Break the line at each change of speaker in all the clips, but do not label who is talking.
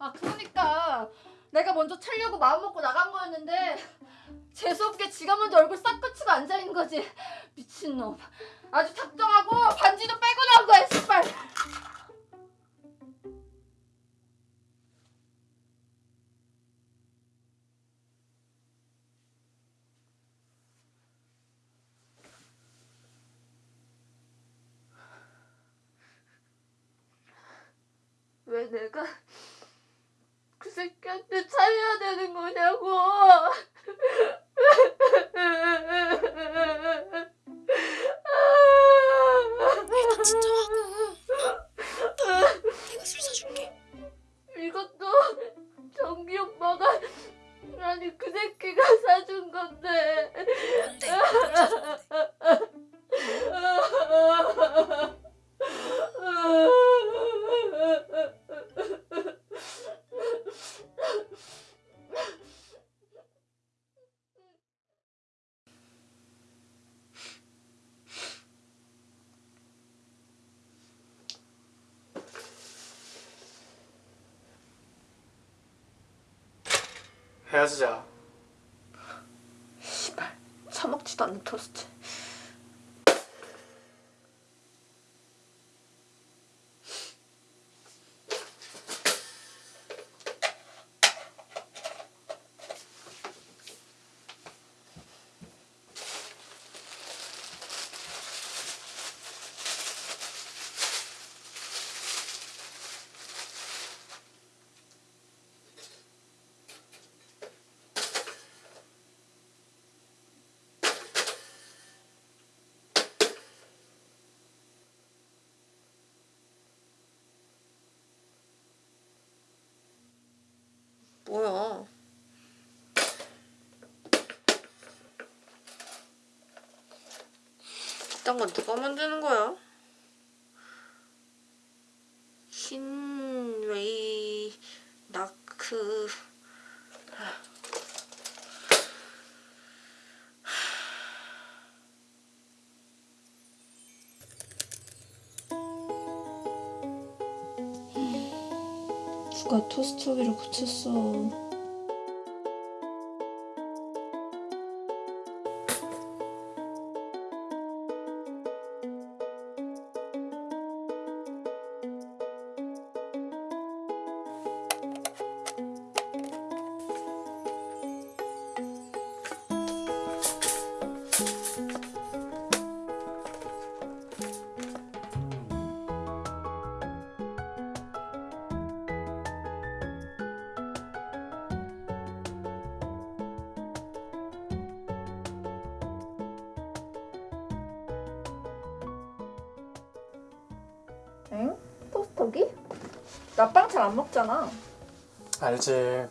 아 그러니까 내가 먼저 차려고 마음 먹고 나간 거였는데 재수없게 지가 먼저 얼굴 싹 그치고 앉아 있는 거지. 미친놈. 아주 작정하고 반지도 빼고 나온 거야 씨발. 왜 내가 그 새끼한테 차려야 되는 거냐고.
헤어지자.
씨발 처먹지도 않는 토스트. 뭐야? 이딴 건 누가 만드는 거야? 신웨이 나크 누가 토스트기를 고쳤어 엥? 토스터기? 나 빵 잘 안 먹잖아.
알지.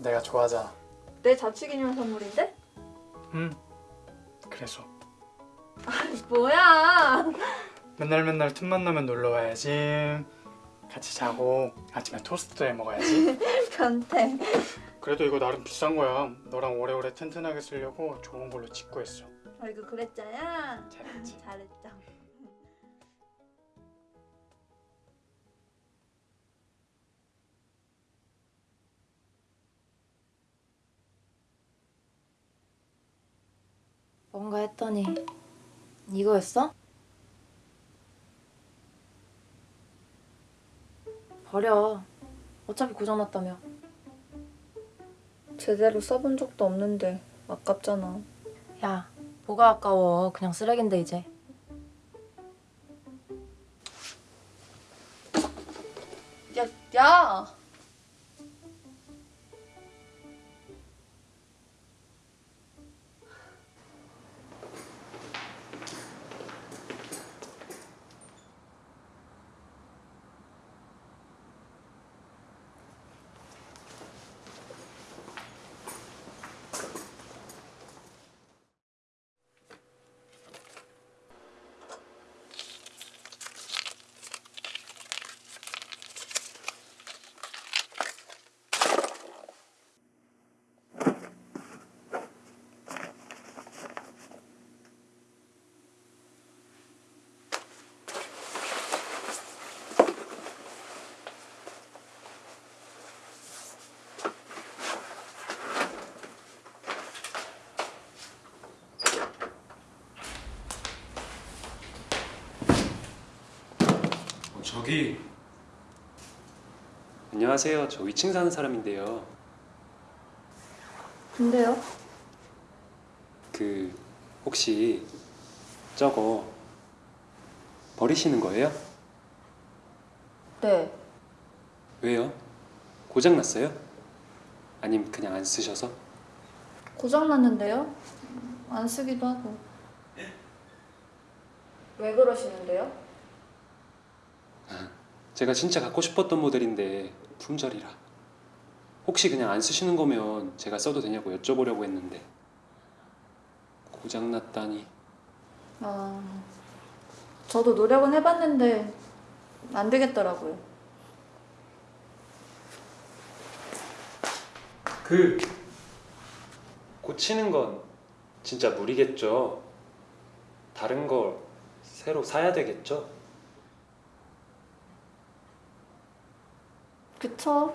내가 좋아하잖아.
내 자취 기념 선물인데?
응. 그래서
뭐야?
맨날 맨날 틈만 나면 놀러 와야지. 같이 자고 아침에 토스트도 해 먹어야지.
변태.
그래도 이거 나름 비싼 거야. 너랑 오래오래 튼튼하게 쓰려고 좋은 걸로 짓고 했어.
아이고 그랬자야.
잘했지.
잘했죠.
뭔가 했더니 이거였어? 버려 어차피 고장났다며
제대로 써본 적도 없는데 아깝잖아.
야 뭐가 아까워 그냥 쓰레기인데 이제
야, 야.
저기 안녕하세요. 저 위층 사는 사람인데요.
근데요?
그 혹시 저거 버리시는 거예요?
네.
왜요? 고장 났어요? 아님 그냥 안 쓰셔서?
고장 났는데요? 안 쓰기도 하고. 왜 그러시는데요?
제가 진짜 갖고 싶었던 모델인데 품절이라. 혹시 그냥 안 쓰시는 거면 제가 써도 되냐고 여쭤보려고 했는데 고장 났다니.
아, 저도 노력은 해봤는데 안 되겠더라고요.
그 고치는 건 진짜 무리겠죠. 다른 걸 새로 사야 되겠죠.
그쵸?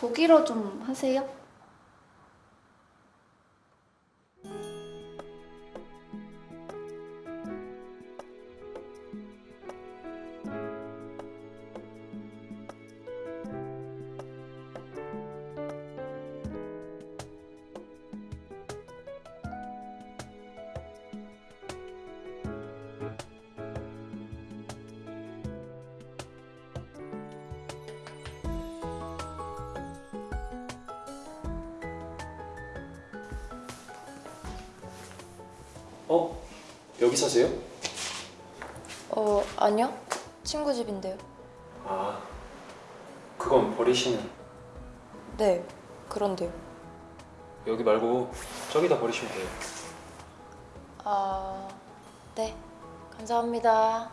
독일어 좀 하세요?
어? 여기 사세요?
어 아니요 친구 집인데요
아, 그건 버리시는.
네 그런데요
여기 말고 저기다 버리시면 돼요.
아 네 감사합니다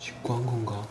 직구한 건가?